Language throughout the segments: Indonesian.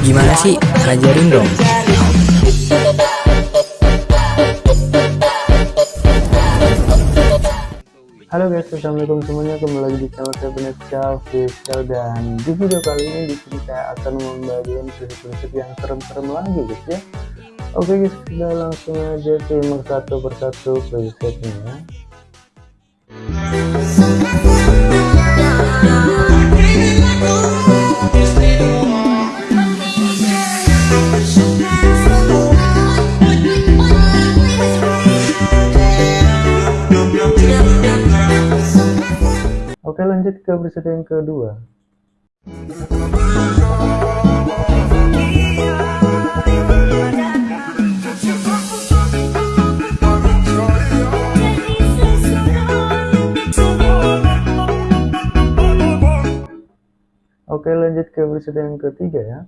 Gimana sih? Ajarin dong. Halo guys, assalamualaikum semuanya kembali lagi di channel saya Benesia Official dan di video kali ini di sini saya akan membagikan prinsip-prinsip yang serem-serem lagi guys ya. Oke guys, kita langsung aja simak satu persatu prinsipnya. Oke lanjut ke preset yang kedua. Oke lanjut ke preset yang ketiga ya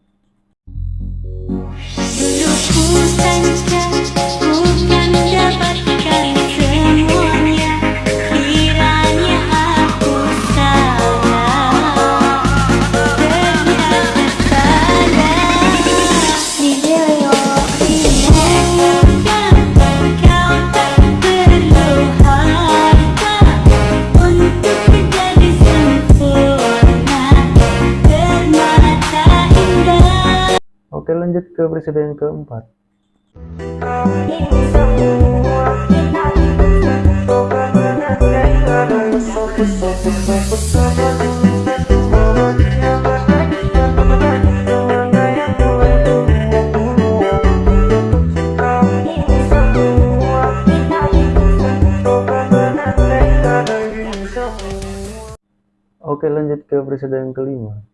lanjut ke presiden keempat. Oke lanjut ke presiden kelima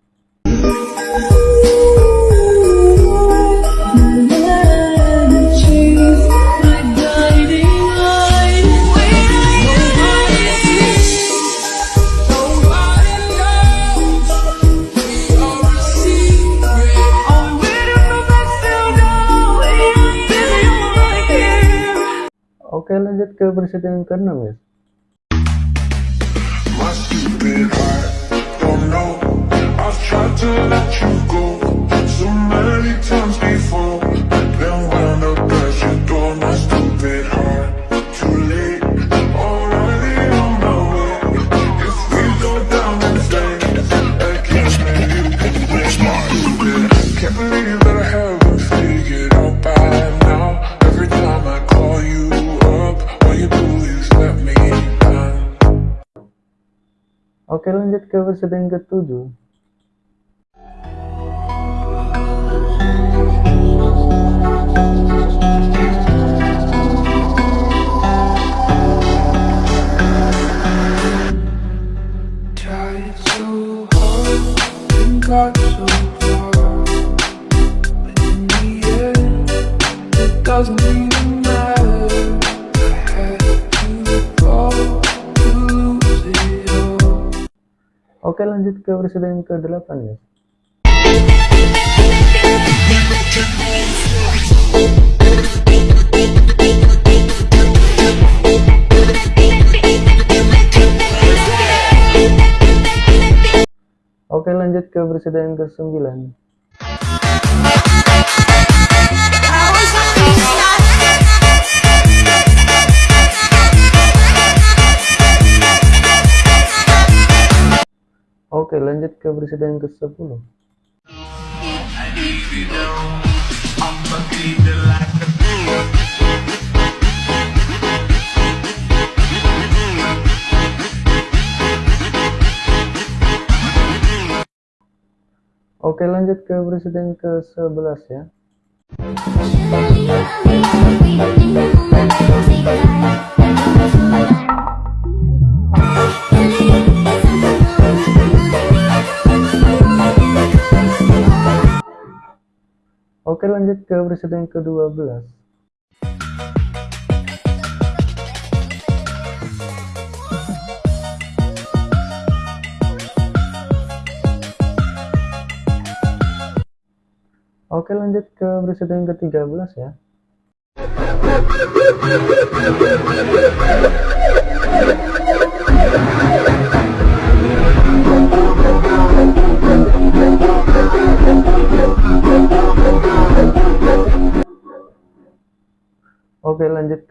Oke lanjut ke presiden ke-6 ya Oke lanjut covers verse yang ketujuh. so far But in the end, it doesn't mean Oke lanjut ke presiden ke-8 ya Oke lanjut ke presiden ke-9 Oke lanjut ke presiden ke-10 Oke lanjut ke presiden ke-11 ya Oke lanjut ke presiden ke-12 Oke lanjut ke presiden ke-13 ya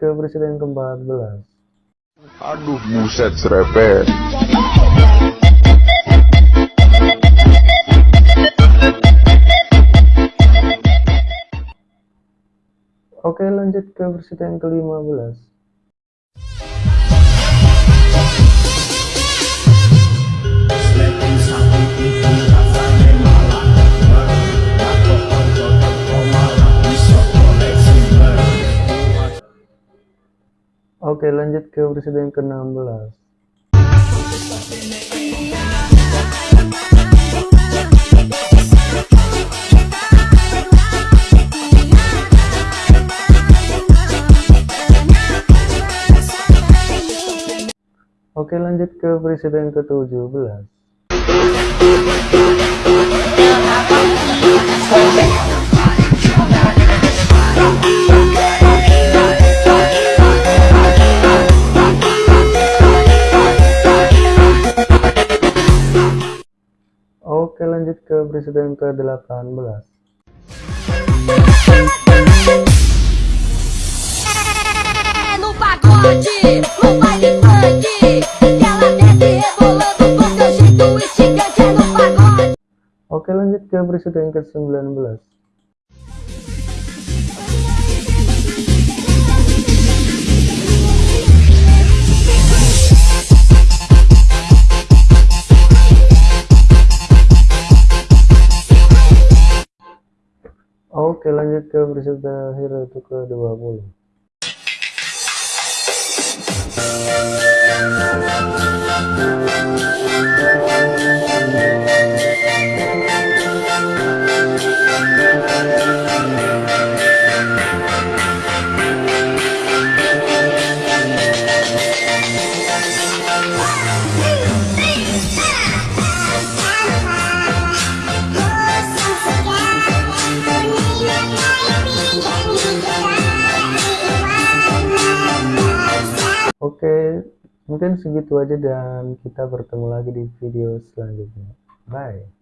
ke presiden yang ke-14. Aduh buset serepet. Oke lanjut ke presiden yang ke-15 Oke lanjut ke presiden ke-16 Oke lanjut ke presiden ke-17 Oke presiden ke-18 no pagode, no baile funk. Ela desce rebolando com seu jeito instigante é no pagode. Oke lanjut ke presiden ke-19 Oke lanjut ke presiden terakhir yaitu ke-20 Oke, mungkin segitu aja dan kita bertemu lagi di video selanjutnya. Bye.